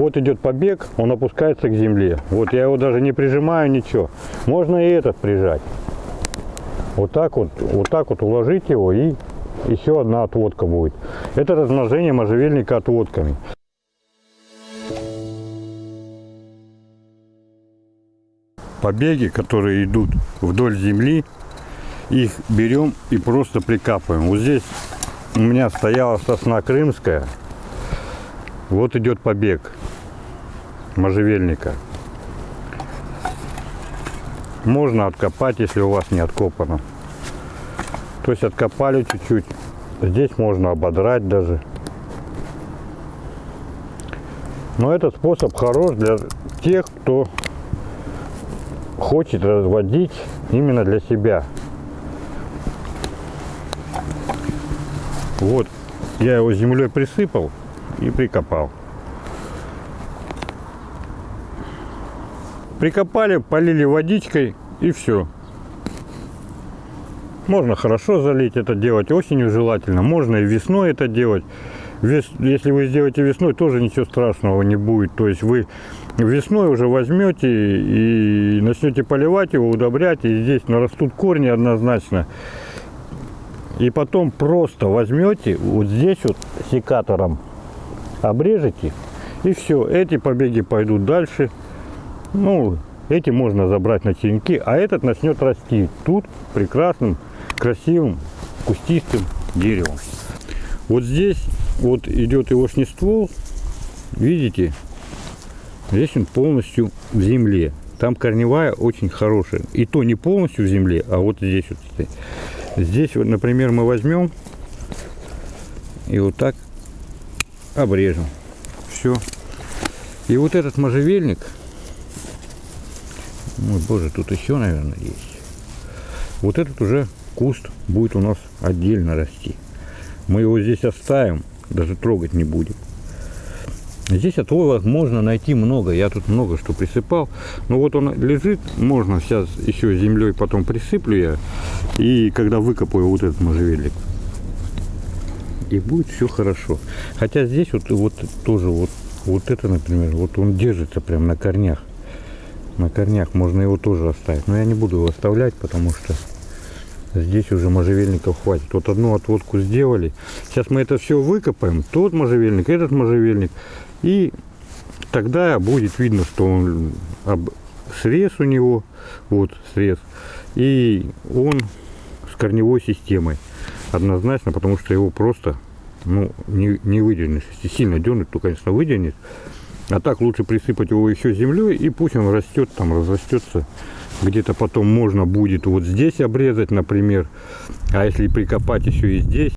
Вот идет побег, он опускается к земле. Вот я его даже не прижимаю, ничего. Можно и этот прижать. Вот так вот, вот так вот уложить его и еще одна отводка будет. Это размножение можжевельника отводками. Побеги, которые идут вдоль земли, их берем и просто прикапываем. Вот здесь у меня стояла сосна крымская. Вот идет побег можжевельника. Можно откопать, если у вас не откопано. То есть откопали чуть-чуть. Здесь можно ободрать даже. Но этот способ хорош для тех, кто хочет разводить именно для себя. Вот, я его землей присыпал и прикопал. Прикопали, полили водичкой и все. Можно хорошо залить это делать, осенью желательно. Можно и весной это делать. Вес, если вы сделаете весной, тоже ничего страшного не будет. То есть вы весной уже возьмете и начнете поливать его, удобрять, и здесь нарастут корни однозначно. И потом просто возьмете, вот здесь вот секатором обрежете, и все, эти побеги пойдут дальше. Ну, эти можно забрать на черенки, а этот начнет расти тут прекрасным, красивым, кустистым деревом. Вот здесь вот идет его ствол, видите, здесь он полностью в земле. Там корневая очень хорошая. И то не полностью в земле, а вот здесь вот. Здесь, вот, например, мы возьмем и вот так обрежем. Все. И вот этот можжевельник, ой, боже, тут еще, наверное, есть. Вот этот уже куст будет у нас отдельно расти. Мы его здесь оставим, даже трогать не будем. Здесь отводок можно найти много. Я тут много что присыпал. Но вот он лежит. Можно сейчас еще землей потом присыплю я. И когда выкопаю вот этот можжевельник. И будет все хорошо. Хотя здесь вот, вот тоже вот, вот это, например, вот он держится прям на корнях. На корнях можно его тоже оставить. Но я не буду его оставлять, потому что Здесь уже можжевельников хватит. Вот одну отводку сделали. Сейчас мы это все выкопаем. Тот можжевельник, этот можжевельник. И тогда будет видно, что он срез у него. Вот срез. И он с корневой системой. Однозначно, потому что его просто ну, не, не выдернешь. Если сильно дернуть, то, конечно, выдернет. А так лучше присыпать его еще землей, и пусть он растет, там разрастется где-то потом можно будет вот здесь обрезать, например. А если прикопать еще и здесь,